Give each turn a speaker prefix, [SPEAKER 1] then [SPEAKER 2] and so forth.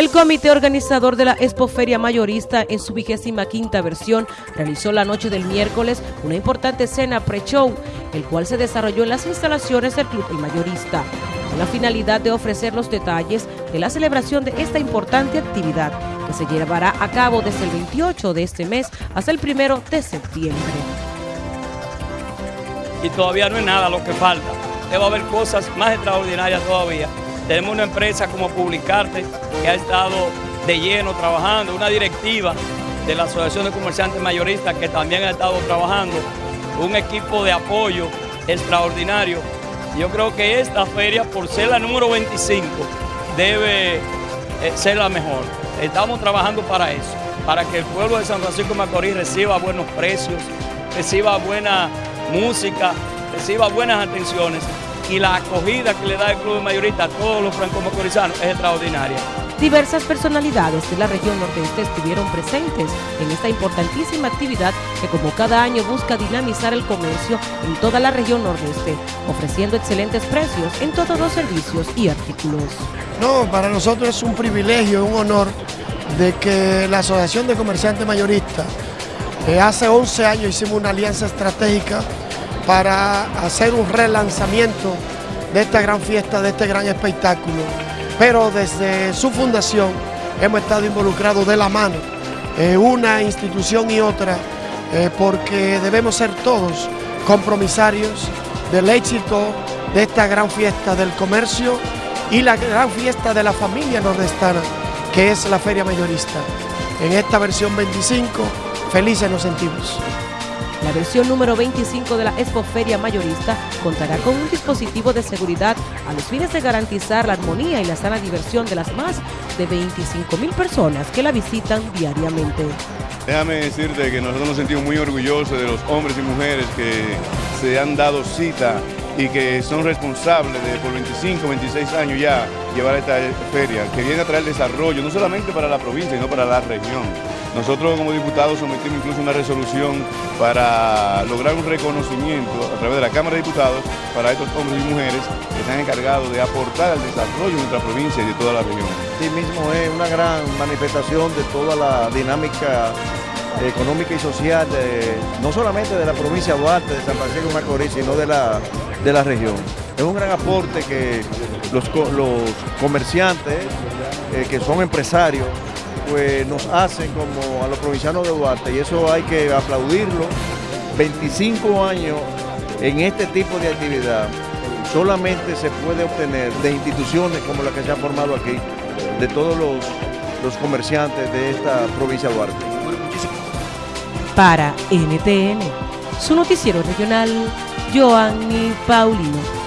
[SPEAKER 1] El comité organizador de la Expoferia Mayorista en su vigésima quinta versión realizó la noche del miércoles una importante cena pre-show, el cual se desarrolló en las instalaciones del Club El Mayorista, con la finalidad de ofrecer los detalles de la celebración de esta importante actividad que se llevará a cabo desde el 28 de este mes hasta el 1 de septiembre.
[SPEAKER 2] Y todavía no es nada lo que falta, debe haber cosas más extraordinarias todavía tenemos una empresa como Publicarte que ha estado de lleno trabajando, una directiva de la Asociación de Comerciantes Mayoristas que también ha estado trabajando, un equipo de apoyo extraordinario. Yo creo que esta feria, por ser la número 25, debe eh, ser la mejor. Estamos trabajando para eso, para que el pueblo de San Francisco de Macorís reciba buenos precios, reciba buena música, reciba buenas atenciones y la acogida que le da el Club Mayorista a todos los franco-macorizanos es extraordinaria.
[SPEAKER 1] Diversas personalidades de la región nordeste estuvieron presentes en esta importantísima actividad que como cada año busca dinamizar el comercio en toda la región nordeste, ofreciendo excelentes precios en todos los servicios y artículos.
[SPEAKER 3] No, para nosotros es un privilegio, un honor de que la Asociación de Comerciantes Mayoristas, eh, hace 11 años hicimos una alianza estratégica para hacer un relanzamiento de esta gran fiesta, de este gran espectáculo. Pero desde su fundación hemos estado involucrados de la mano, eh, una institución y otra, eh, porque debemos ser todos compromisarios del éxito de esta gran fiesta del comercio y la gran fiesta de la familia nordestana, que es la Feria Mayorista. En esta versión 25, felices nos sentimos.
[SPEAKER 1] La versión número 25 de la Expoferia Mayorista contará con un dispositivo de seguridad a los fines de garantizar la armonía y la sana diversión de las más de 25 mil personas que la visitan diariamente.
[SPEAKER 4] Déjame decirte que nosotros nos sentimos muy orgullosos de los hombres y mujeres que se han dado cita y que son responsables de por 25, 26 años ya llevar esta feria, que viene a traer desarrollo, no solamente para la provincia, sino para la región. Nosotros como diputados sometimos incluso una resolución para lograr un reconocimiento a través de la Cámara de Diputados para estos hombres y mujeres que están encargados de aportar al desarrollo de nuestra provincia y de toda la región.
[SPEAKER 5] Sí mismo es una gran manifestación de toda la dinámica económica y social, no solamente de la provincia de Duarte, de San Francisco de Macorís, sino de la, de la región. Es un gran aporte que los, comerciantes, eh, que son empresarios, pues nos hacen como a los provincianos de Duarte y eso hay que aplaudirlo. 25 años en este tipo de actividad solamente se puede obtener de instituciones como la que se ha formado aquí, de todos los, los comerciantes de esta provincia de Duarte.
[SPEAKER 1] Para NTN, su noticiero regional, Joanny Paulino.